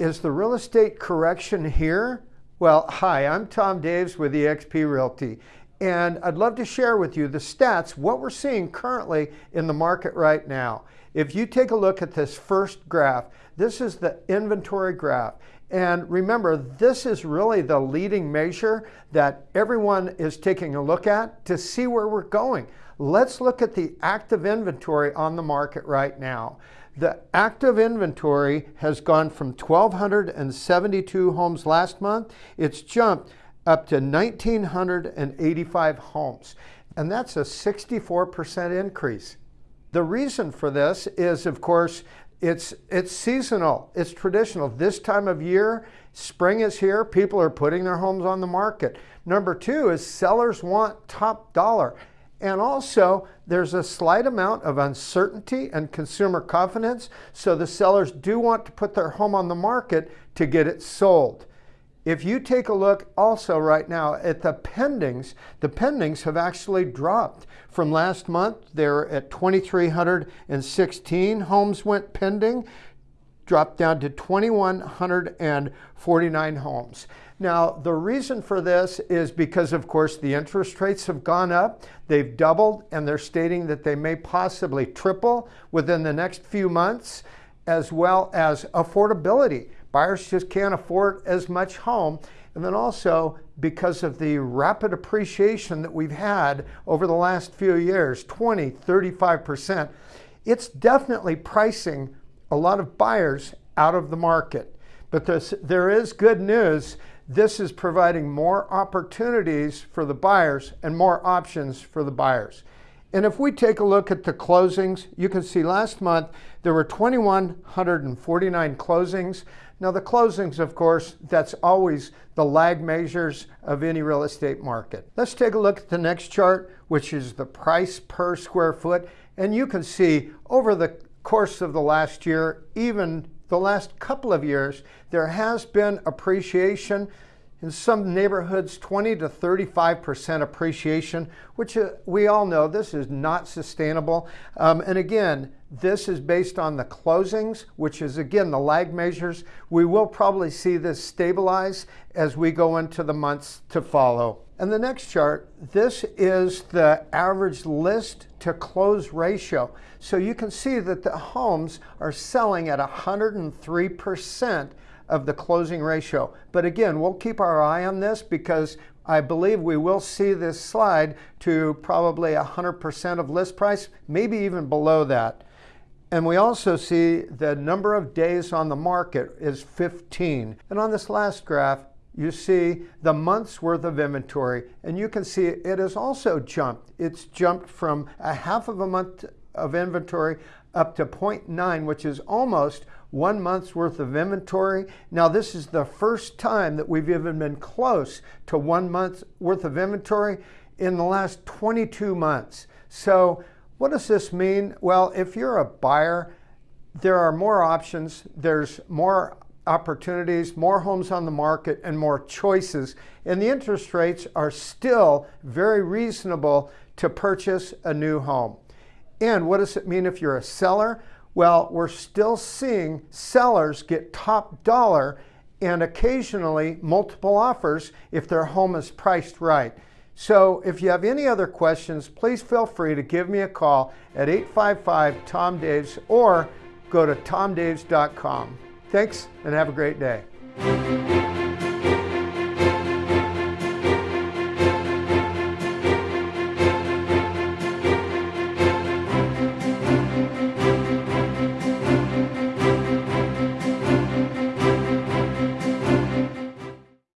is the real estate correction here? Well, hi, I'm Tom Daves with eXp Realty, and I'd love to share with you the stats, what we're seeing currently in the market right now. If you take a look at this first graph, this is the inventory graph. And remember, this is really the leading measure that everyone is taking a look at to see where we're going. Let's look at the active inventory on the market right now. The active inventory has gone from 1,272 homes last month. It's jumped up to 1,985 homes. And that's a 64% increase. The reason for this is, of course, it's, it's seasonal, it's traditional. This time of year, spring is here, people are putting their homes on the market. Number two is sellers want top dollar. And also, there's a slight amount of uncertainty and consumer confidence, so the sellers do want to put their home on the market to get it sold. If you take a look also right now at the pendings, the pendings have actually dropped. From last month, they're at 2,316 homes went pending, dropped down to 2,149 homes. Now, the reason for this is because, of course, the interest rates have gone up. They've doubled, and they're stating that they may possibly triple within the next few months, as well as affordability. Buyers just can't afford as much home. And then also because of the rapid appreciation that we've had over the last few years, 20, 35%, it's definitely pricing a lot of buyers out of the market. But this, there is good news. This is providing more opportunities for the buyers and more options for the buyers. And if we take a look at the closings, you can see last month there were 2,149 closings. Now the closings, of course, that's always the lag measures of any real estate market. Let's take a look at the next chart, which is the price per square foot. And you can see over the course of the last year, even the last couple of years, there has been appreciation in some neighborhoods 20 to 35% appreciation, which uh, we all know this is not sustainable. Um, and again, this is based on the closings, which is again the lag measures. We will probably see this stabilize as we go into the months to follow. And the next chart, this is the average list to close ratio. So you can see that the homes are selling at 103% of the closing ratio. But again, we'll keep our eye on this because I believe we will see this slide to probably 100% of list price, maybe even below that. And we also see the number of days on the market is 15. And on this last graph, you see the month's worth of inventory. And you can see it has also jumped. It's jumped from a half of a month of inventory up to 0.9, which is almost one month's worth of inventory. Now, this is the first time that we've even been close to one month's worth of inventory in the last 22 months. So what does this mean? Well, if you're a buyer, there are more options. There's more opportunities, more homes on the market, and more choices. And the interest rates are still very reasonable to purchase a new home. And what does it mean if you're a seller? Well, we're still seeing sellers get top dollar and occasionally multiple offers if their home is priced right. So if you have any other questions, please feel free to give me a call at 855-TOM-DAVES or go to tomdaves.com. Thanks and have a great day.